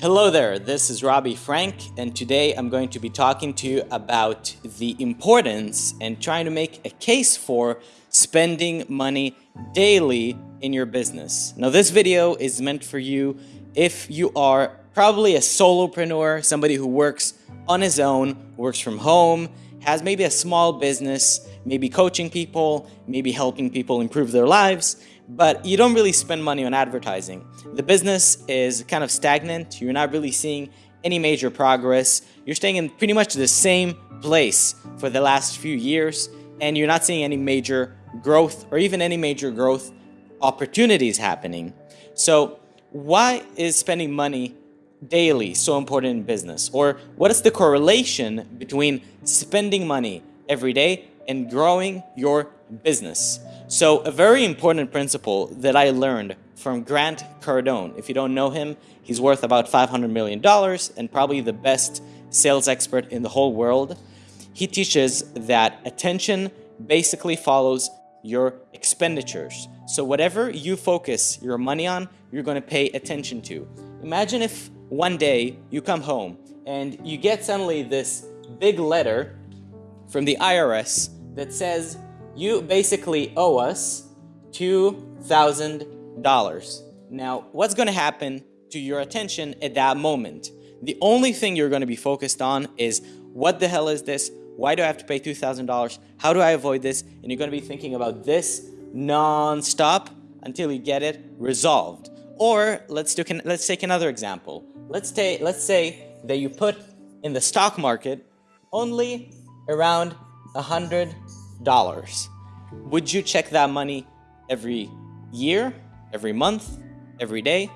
Hello there, this is Robbie Frank, and today I'm going to be talking to you about the importance and trying to make a case for spending money daily in your business. Now, this video is meant for you if you are probably a solopreneur, somebody who works on his own, works from home, has maybe a small business, maybe coaching people, maybe helping people improve their lives, but you don't really spend money on advertising. The business is kind of stagnant. You're not really seeing any major progress. You're staying in pretty much the same place for the last few years, and you're not seeing any major growth or even any major growth opportunities happening. So, why is spending money daily so important in business? Or what is the correlation between spending money every day and growing your business? So a very important principle that I learned from Grant Cardone. If you don't know him, he's worth about $500 million and probably the best sales expert in the whole world. He teaches that attention basically follows your expenditures. So whatever you focus your money on, you're going to pay attention to. Imagine if one day you come home and you get suddenly this big letter from the IRS that says you basically owe us $2,000. Now, what's going to happen to your attention at that moment? The only thing you're going to be focused on is what the hell is this? Why do I have to pay $2,000? How do I avoid this? And you're going to be thinking about this non-stop until you get it resolved. Or let's do let's take another example. Let's take let's say that you put in the stock market only around a hundred dollars. Would you check that money every year, every month, every day?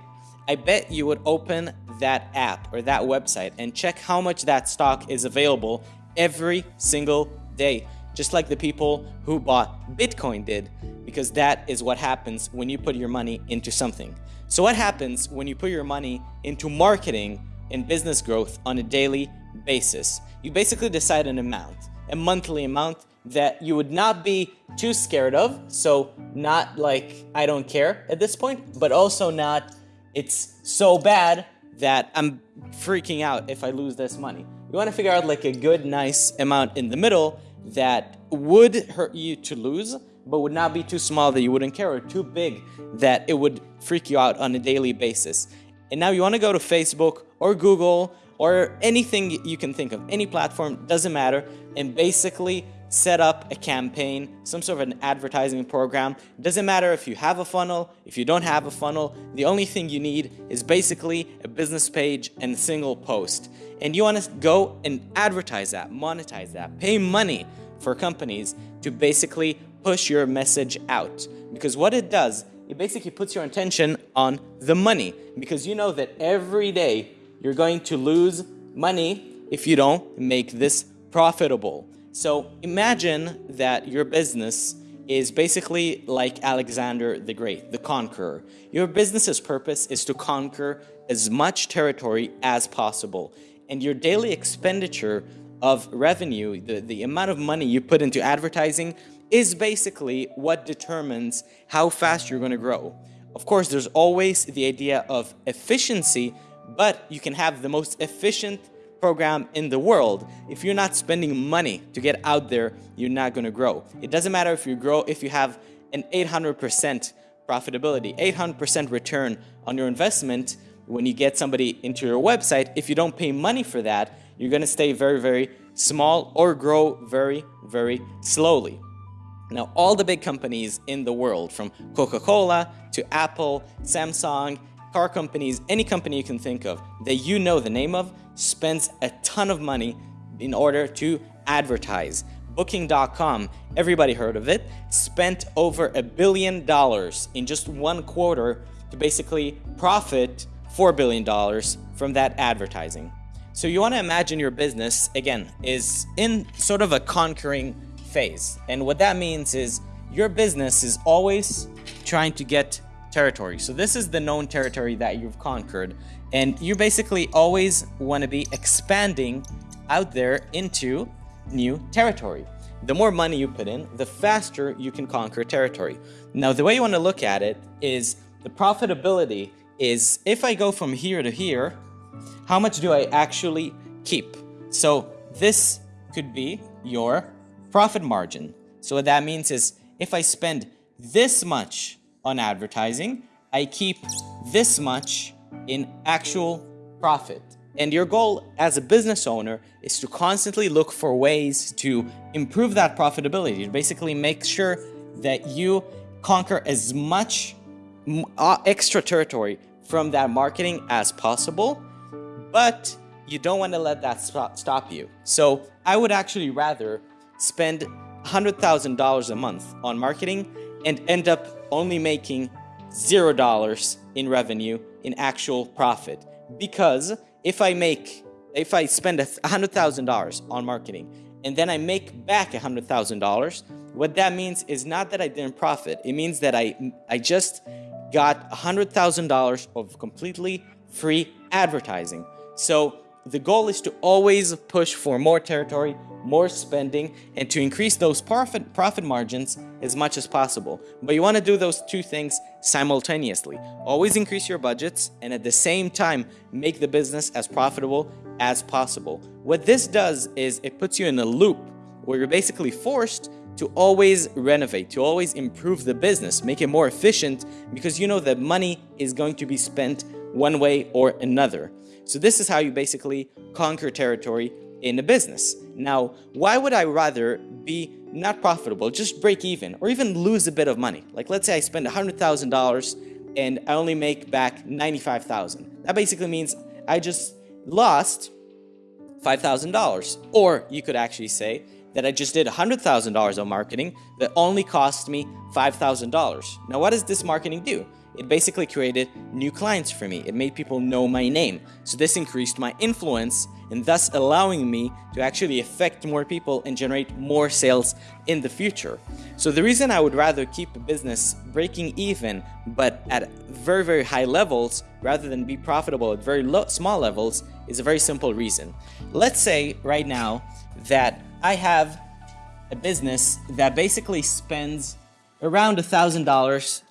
I bet you would open that app or that website and check how much that stock is available every single day, just like the people who bought Bitcoin did, because that is what happens when you put your money into something. So what happens when you put your money into marketing and business growth on a daily basis? You basically decide an amount, a monthly amount that you would not be too scared of. So not like I don't care at this point, but also not it's so bad that I'm freaking out if I lose this money. You want to figure out like a good, nice amount in the middle that would hurt you to lose, but would not be too small that you wouldn't care or too big that it would freak you out on a daily basis. And now you want to go to Facebook or Google or anything you can think of, any platform, doesn't matter, and basically set up a campaign, some sort of an advertising program. Doesn't matter if you have a funnel, if you don't have a funnel, the only thing you need is basically a business page and a single post. And you want to go and advertise that, monetize that, pay money for companies to basically push your message out. Because what it does, it basically puts your attention on the money. Because you know that every day you're going to lose money if you don't make this profitable. So imagine that your business is basically like Alexander the Great, the conqueror. Your business's purpose is to conquer as much territory as possible. And your daily expenditure of revenue, the, the amount of money you put into advertising, is basically what determines how fast you're going to grow. Of course, there's always the idea of efficiency, but you can have the most efficient program in the world, if you're not spending money to get out there, you're not going to grow. It doesn't matter if you grow, if you have an 800% profitability, 800% return on your investment when you get somebody into your website. If you don't pay money for that, you're going to stay very, very small or grow very, very slowly. Now, all the big companies in the world, from Coca-Cola to Apple, Samsung, car companies, any company you can think of that you know the name of, spends a ton of money in order to advertise. Booking.com, everybody heard of it, spent over a billion dollars in just one quarter to basically profit $4 billion from that advertising. So you want to imagine your business, again, is in sort of a conquering phase. And what that means is your business is always trying to get territory. So this is the known territory that you've conquered. And you basically always want to be expanding out there into new territory. The more money you put in, the faster you can conquer territory. Now, the way you want to look at it is the profitability is if I go from here to here, How much do I actually keep? So this could be your profit margin. So what that means is if I spend this much on advertising, I keep this much in actual profit. And your goal as a business owner is to constantly look for ways to improve that profitability, to basically make sure that you conquer as much uh, extra territory from that marketing as possible, but you don't want to let that stop you. So I would actually rather spend $100,000 a month on marketing and end up only making $0 in revenue in actual profit because if I make, if I spend $100,000 on marketing and then I make back $100,000, what that means is not that I didn't profit. It means that I, I just got $100,000 of completely free advertising. So the goal is to always push for more territory, more spending, and to increase those profit, profit margins as much as possible. But you want to do those two things simultaneously. Always increase your budgets and at the same time make the business as profitable as possible. What this does is it puts you in a loop where you're basically forced to always renovate, to always improve the business, make it more efficient because you know that money is going to be spent one way or another. So this is how you basically conquer territory in a business. Now, why would I rather be not profitable, just break even, or even lose a bit of money? Like let's say I spend $100,000 and I only make back 95,000. That basically means I just lost $5,000. Or you could actually say that I just did $100,000 on marketing that only cost me $5,000. Now, what does this marketing do? It basically created new clients for me. It made people know my name. So this increased my influence and thus allowing me to actually affect more people and generate more sales in the future. So the reason I would rather keep a business breaking even but at very very high levels rather than be profitable at very low, small levels is a very simple reason. Let's say right now that I have a business that basically spends around a thousand dollars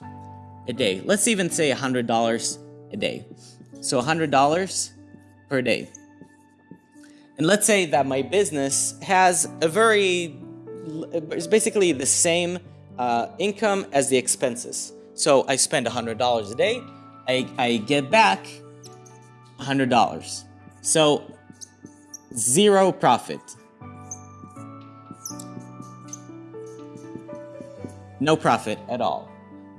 a day. Let's even say a hundred dollars a day. So a hundred dollars per day. And let's say that my business has a very, it's basically the same uh, income as the expenses. So I spend $100 a day, I, I get back $100. So zero profit. No profit at all.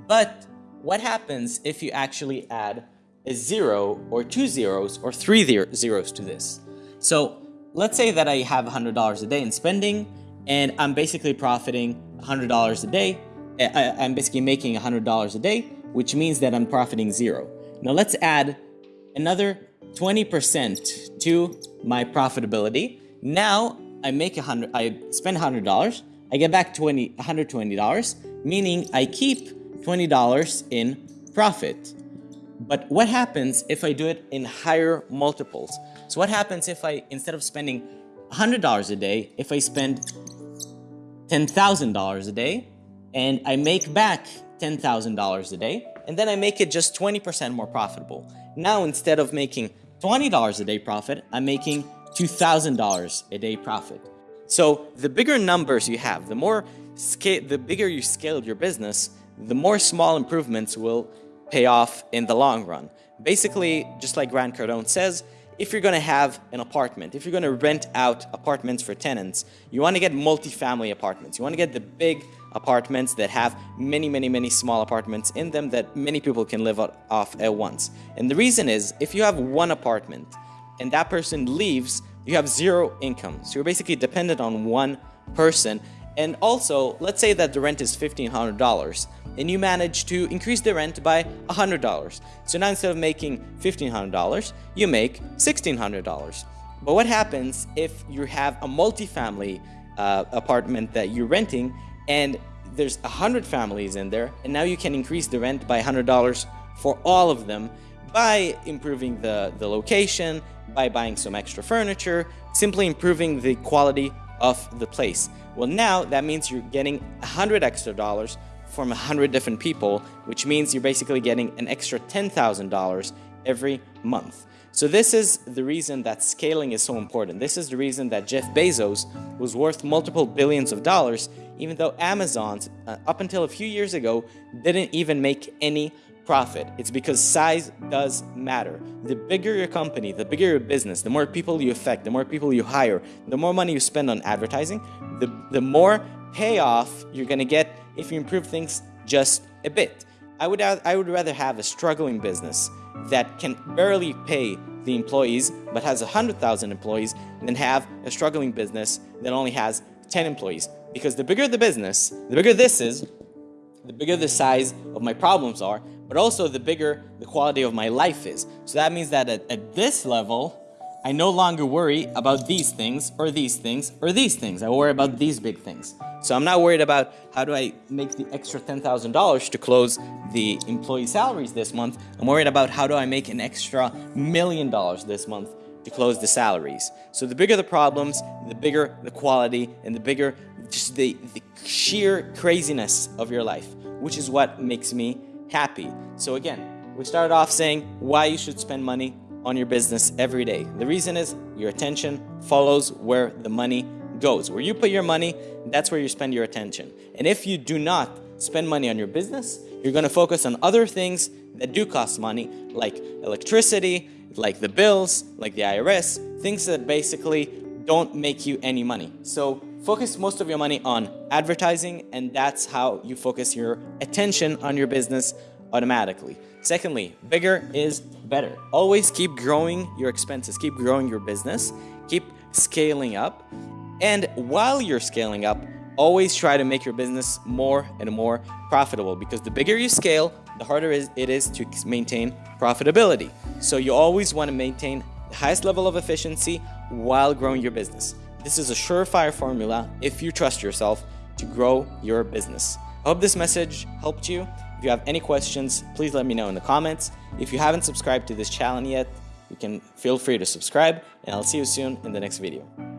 But what happens if you actually add a zero or two zeros or three zeros to this? So let's say that I have $100 a day in spending and I'm basically profiting $100 a day. Eh, I'm basically making $100 a day, which means that I'm profiting zero. Now let's add another 20% to my profitability. Now I make a hundred, I spend $100, I get back 20, $120, meaning I keep $20 in profit. But what happens if I do it in higher multiples? So what happens if I, instead of spending $100 a day, if I spend $10,000 a day and I make back $10,000 a day and then I make it just 20% more profitable. Now instead of making $20 a day profit, I'm making $2,000 a day profit. So the bigger numbers you have, the more scale, the bigger you scaled your business, the more small improvements will pay off in the long run. Basically, just like Grant Cardone says, if you're going to have an apartment, if you're going to rent out apartments for tenants, you want to get multi-family apartments. You want to get the big apartments that have many, many, many small apartments in them that many people can live off at once. And the reason is, if you have one apartment and that person leaves, you have zero income. So you're basically dependent on one person. And also, let's say that the rent is $1,500 and you manage to increase the rent by $100. So now instead of making $1,500, you make $1,600. But what happens if you have a multi-family uh, apartment that you're renting and there's 100 families in there and now you can increase the rent by $100 for all of them by improving the, the location, by buying some extra furniture, simply improving the quality of the place. Well now that means you're getting 100 extra dollars from 100 different people, which means you're basically getting an extra $10,000 every month. So this is the reason that scaling is so important. This is the reason that Jeff Bezos was worth multiple billions of dollars, even though Amazon, uh, up until a few years ago, didn't even make any profit. It's because size does matter. The bigger your company, the bigger your business, the more people you affect, the more people you hire, the more money you spend on advertising, the, the more payoff you're gonna get if you improve things just a bit. I would, I would rather have a struggling business that can barely pay the employees but has 100,000 employees than have a struggling business that only has 10 employees. Because the bigger the business, the bigger this is, the bigger the size of my problems are, but also the bigger the quality of my life is. So that means that at, at this level, I no longer worry about these things or these things or these things. I worry about these big things. So I'm not worried about how do I make the extra $10,000 to close the employee salaries this month. I'm worried about how do I make an extra million dollars this month to close the salaries. So the bigger the problems, the bigger the quality, and the bigger just the, the sheer craziness of your life, which is what makes me happy. So again, we started off saying why you should spend money on your business every day. The reason is your attention follows where the money goes. Where you put your money, that's where you spend your attention. And if you do not spend money on your business, you're going to focus on other things that do cost money, like electricity, like the bills, like the IRS, things that basically don't make you any money. So focus most of your money on advertising, and that's how you focus your attention on your business automatically. Secondly, bigger is better. Always keep growing your expenses, keep growing your business, keep scaling up. And while you're scaling up, always try to make your business more and more profitable because the bigger you scale, the harder it is to maintain profitability. So you always want to maintain the highest level of efficiency while growing your business. This is a surefire formula if you trust yourself to grow your business. I hope this message helped you. If you have any questions, please let me know in the comments. If you haven't subscribed to this channel yet, you can feel free to subscribe and I'll see you soon in the next video.